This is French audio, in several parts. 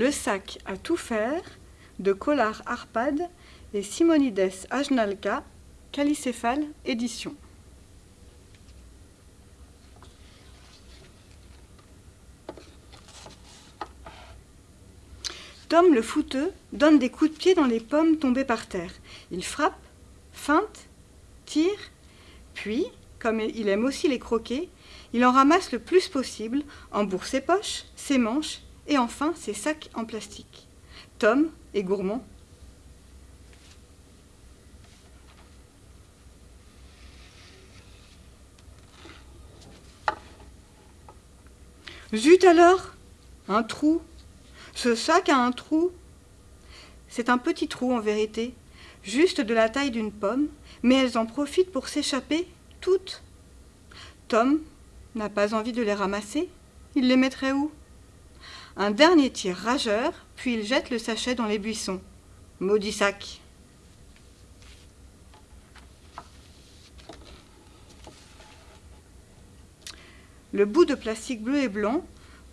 Le sac à tout faire de Collard Arpad et Simonides Ajnalka, Calicéphale Édition. Tom le fouteux donne des coups de pied dans les pommes tombées par terre. Il frappe, feinte, tire, puis, comme il aime aussi les croquer, il en ramasse le plus possible, embourre ses poches, ses manches et enfin ses sacs en plastique. Tom est gourmand. Zut alors Un trou ce sac a un trou. C'est un petit trou en vérité, juste de la taille d'une pomme, mais elles en profitent pour s'échapper toutes. Tom n'a pas envie de les ramasser. Il les mettrait où? Un dernier tir rageur, puis il jette le sachet dans les buissons. Maudit sac. Le bout de plastique bleu et blanc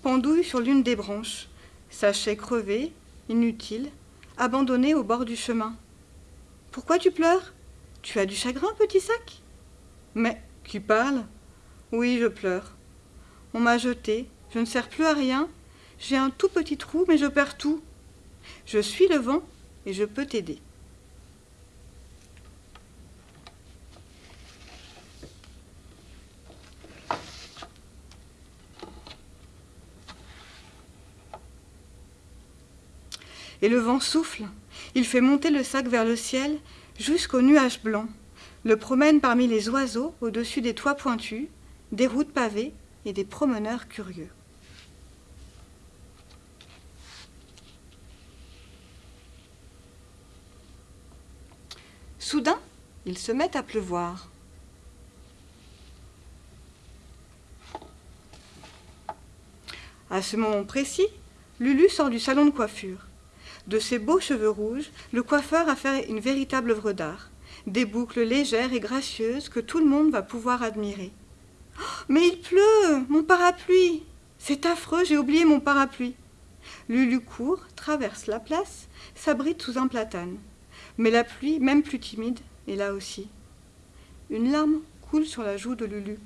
pendouille sur l'une des branches. Sachet crevé, inutile, abandonné au bord du chemin. Pourquoi tu pleures? Tu as du chagrin, petit sac? Mais, qui parle? Oui, je pleure. On m'a jeté, je ne sers plus à rien, j'ai un tout petit trou, mais je perds tout. Je suis le vent et je peux t'aider. et le vent souffle. Il fait monter le sac vers le ciel jusqu'aux nuages blancs, le promène parmi les oiseaux au-dessus des toits pointus, des routes pavées et des promeneurs curieux. Soudain, il se met à pleuvoir. À ce moment précis, Lulu sort du salon de coiffure. De ses beaux cheveux rouges, le coiffeur a fait une véritable œuvre d'art. Des boucles légères et gracieuses que tout le monde va pouvoir admirer. Oh, mais il pleut Mon parapluie C'est affreux, j'ai oublié mon parapluie. Lulu court, traverse la place, s'abrite sous un platane. Mais la pluie, même plus timide, est là aussi. Une larme coule sur la joue de Lulu.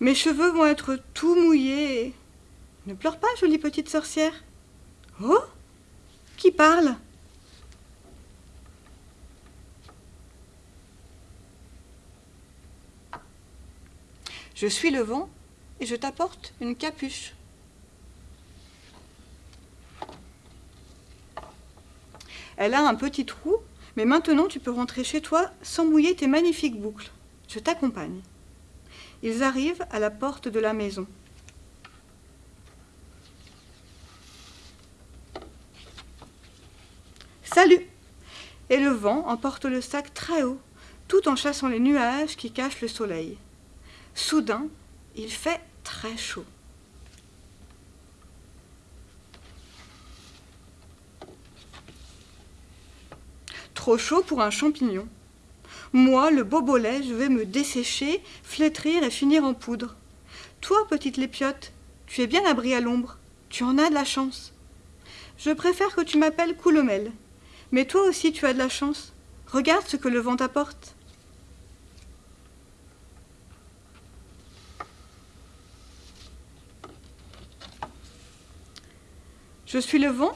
Mes cheveux vont être tout mouillés. Ne pleure pas, jolie petite sorcière. Oh Qui parle? Je suis le vent et je t'apporte une capuche. Elle a un petit trou, mais maintenant tu peux rentrer chez toi sans mouiller tes magnifiques boucles. Je t'accompagne. Ils arrivent à la porte de la maison. Salut Et le vent emporte le sac très haut, tout en chassant les nuages qui cachent le soleil. Soudain, il fait très chaud. Trop chaud pour un champignon. Moi, le bobolet, je vais me dessécher, flétrir et finir en poudre. Toi, petite lépiote, tu es bien abri à l'ombre. Tu en as de la chance. Je préfère que tu m'appelles Coulomel. Mais toi aussi, tu as de la chance. Regarde ce que le vent t'apporte. Je suis le vent.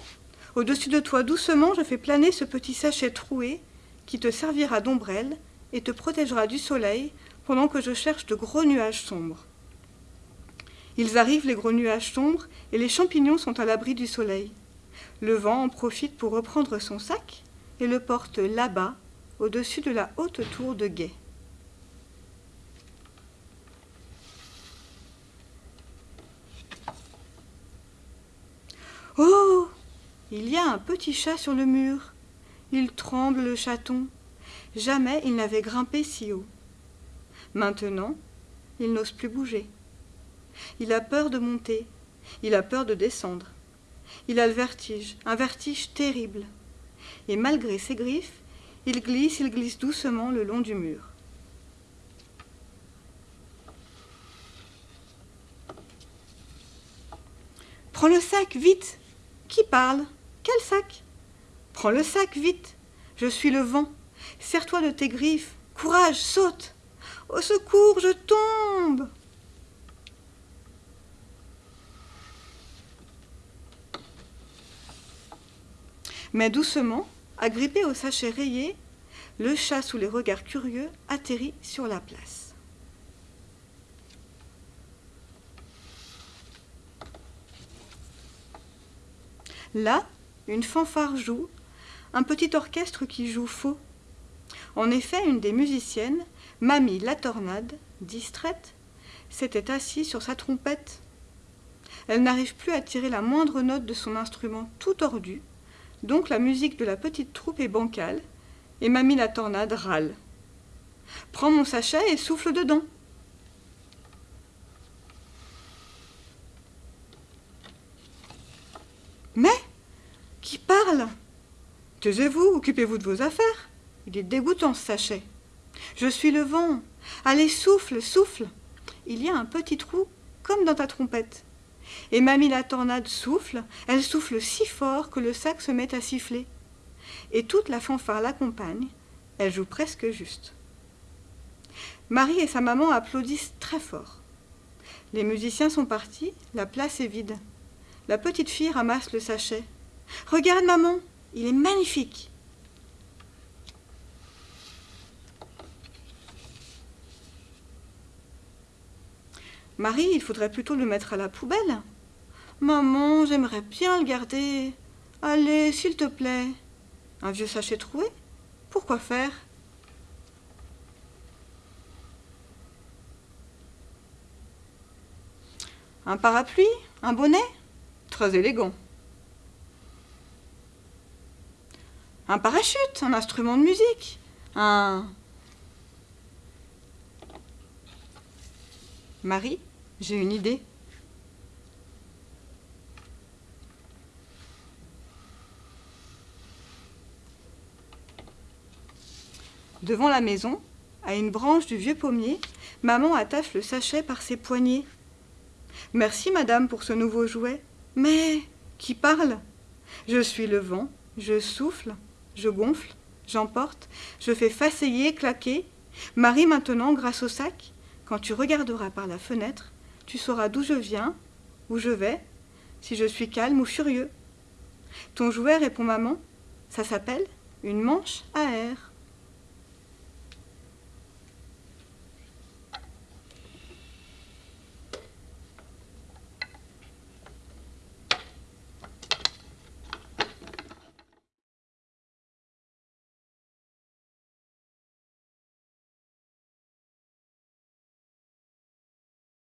Au-dessus de toi, doucement, je fais planer ce petit sachet troué qui te servira d'ombrelle et te protégera du soleil pendant que je cherche de gros nuages sombres. Ils arrivent, les gros nuages sombres, et les champignons sont à l'abri du soleil. Le vent en profite pour reprendre son sac et le porte là-bas, au-dessus de la haute tour de guet. Il y a un petit chat sur le mur. Il tremble le chaton. Jamais il n'avait grimpé si haut. Maintenant, il n'ose plus bouger. Il a peur de monter. Il a peur de descendre. Il a le vertige, un vertige terrible. Et malgré ses griffes, il glisse, il glisse doucement le long du mur. Prends le sac, vite Qui parle? Quel sac? Prends le sac, vite Je suis le vent. Serre-toi de tes griffes. Courage, saute Au secours, je tombe Mais doucement, agrippé au sachet rayé, le chat sous les regards curieux atterrit sur la place. Là, une fanfare joue, un petit orchestre qui joue faux. En effet, une des musiciennes, Mamie la Tornade, distraite, s'était assise sur sa trompette. Elle n'arrive plus à tirer la moindre note de son instrument tout tordu, donc la musique de la petite troupe est bancale, et Mamie la Tornade râle. Prends mon sachet et souffle dedans. Mais Qui parle Taisez-vous, occupez-vous de vos affaires. Il est dégoûtant ce sachet. Je suis le vent. Allez, souffle, souffle. Il y a un petit trou, comme dans ta trompette. Et Mamie la tornade souffle, elle souffle si fort que le sac se met à siffler. Et toute la fanfare l'accompagne, elle joue presque juste. Marie et sa maman applaudissent très fort. Les musiciens sont partis, la place est vide. La petite fille ramasse le sachet. Regarde, maman, il est magnifique. Marie, il faudrait plutôt le mettre à la poubelle. Maman, j'aimerais bien le garder. Allez, s'il te plaît. Un vieux sachet troué Pourquoi faire? Un parapluie Un bonnet? Très élégant. Un parachute, un instrument de musique, un... Marie, j'ai une idée. Devant la maison, à une branche du vieux pommier, maman attache le sachet par ses poignets. Merci, madame, pour ce nouveau jouet. Mais qui parle? Je suis le vent, je souffle, je gonfle, j'emporte, je fais faceiller, claquer. Marie, maintenant, grâce au sac, quand tu regarderas par la fenêtre, tu sauras d'où je viens, où je vais, si je suis calme ou furieux. Ton jouet répond maman, ça s'appelle une manche à air.